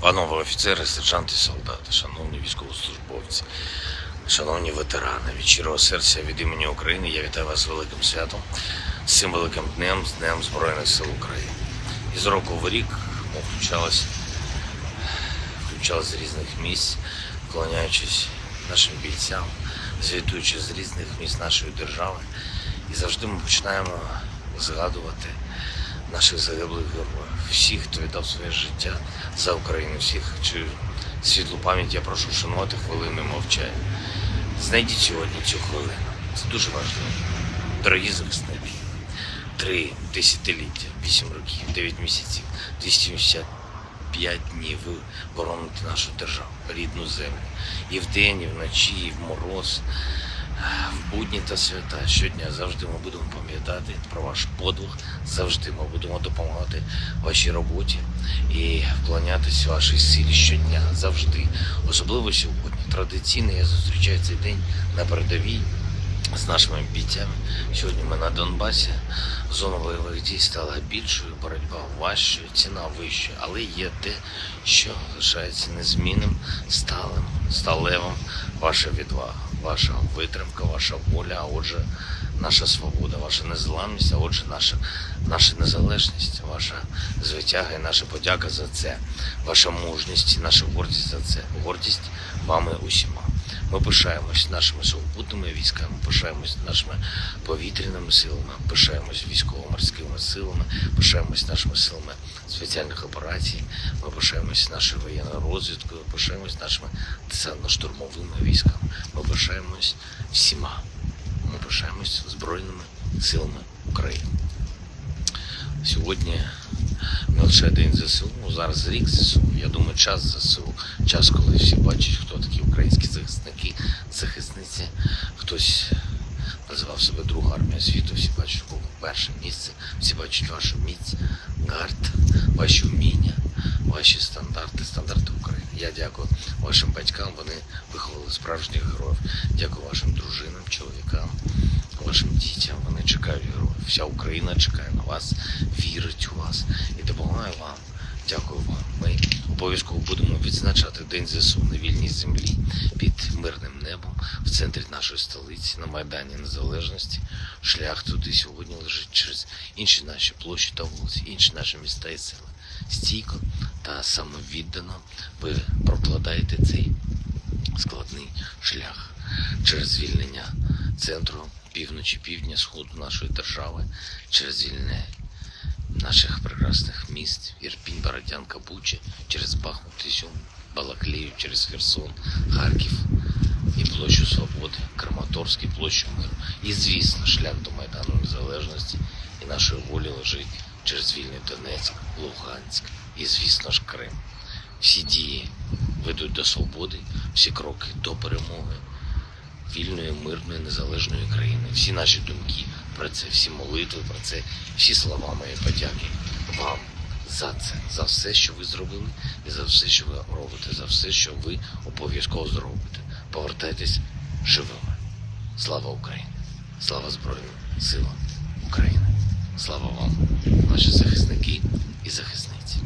Панове офіцери, сержанти, солдати, шановні військовослужбовці, шановні ветерани, від щирого серця від імені України я вітаю вас з великим святом, з цим великим днем, з Днем Збройних сил України. І з року в рік ми включалися, включалися з різних місць, вклоняючись нашим бійцям, звітуючи з різних місць нашої держави. І завжди ми починаємо згадувати наших загиблих героїв, всіх, хто віддав своє життя за Україну, всіх, чию світлу пам'ять я прошу вшанувати хвилиною мовчання. Знайдіть сьогодні цю хвилину. Це дуже важливо. Дорогі захисники, три десятиліття, вісім років, дев'ять місяців, 275 днів ви бороните нашу державу, рідну землю. І вдень, і вночі, і в мороз, в будні та свята. Щодня завжди ми будемо пам'ятати про ваш подвиг, завжди ми будемо допомагати вашій роботі і вклонятися вашій силі щодня, завжди. Особливо сьогодні. Традиційно я зустрічаю цей день на передовій з нашими бійцями. Сьогодні ми на Донбасі. Зона бойових дій стала більшою, боротьба важчою, ціна вищою, але є те, що лишається незмінним, сталим, сталевим. Ваша відвага, ваша витримка, ваша воля, а отже, наша свобода, ваша незламність, а отже, наша, наша незалежність, ваша звитяга і наша подяка за це, ваша мужність і наша гордість за це. Гордість вами усіма. Ми пишаємось нашими сухопутними військами, пишаємось нашими повітряними силами, пишаємось військово-морськими силами, пишаємось нашими силами спеціальних операцій, ми пишаємось нашою воєнною розвідкою, пишаємось нашими десантно-штурмовими військами. Ми пишаємось всіма. Ми пишаємось Збройними силами України. Сьогодні не лише День ЗСУ, ну, зараз рік ЗСУ. Я думаю, час ЗСУ, час, коли всі бачать, хто такі українські захисники, захисниці. Хтось називав себе друга армія світу, всі бачать кого перше місце, всі бачать вашу міць, гард, ваші вміння, ваші стандарти, стандарти України. Я дякую вашим батькам, вони виховали справжніх героїв. Дякую вашим дружинам, чоловікам, вашим дітям. Вони чекають героїв. Вся Україна чекає на вас, вірить у вас і допомагає вам. Дякую вам. Ми обов'язково будемо відзначати День ЗСУ на вільній землі під мирним небом в центрі нашої столиці на Майдані Незалежності. Шлях туди сьогодні лежить через інші наші площі та вулиці, інші наші міста і села. Стійко та самовіддано ви прокладаєте цей складний шлях через звільнення центру півночі, півдня, сходу нашої держави, через звільнення наших прекрасних міст, Ірпінь, Бородянка, Буча, через Бахмут, Ізюм, Балаклію, через Херсон, Харків і площу Свободи, Краматорськ площу Миру. І, звісно, шлях до Майдану Незалежності і нашої волі лежить через вільний Донецьк, Луганськ і, звісно ж, Крим. Всі дії ведуть до свободи, всі кроки до перемоги вільної, мирної, незалежної країни. Всі наші думки про це, всі молитви про це, всі слова мої подяки вам за це, за все, що ви зробили, і за все, що ви робите, за все, що ви обов'язково зробите. Повертайтесь живими. Слава Україні! Слава Збройним силам України! Слава вам, наші захисники і захисники!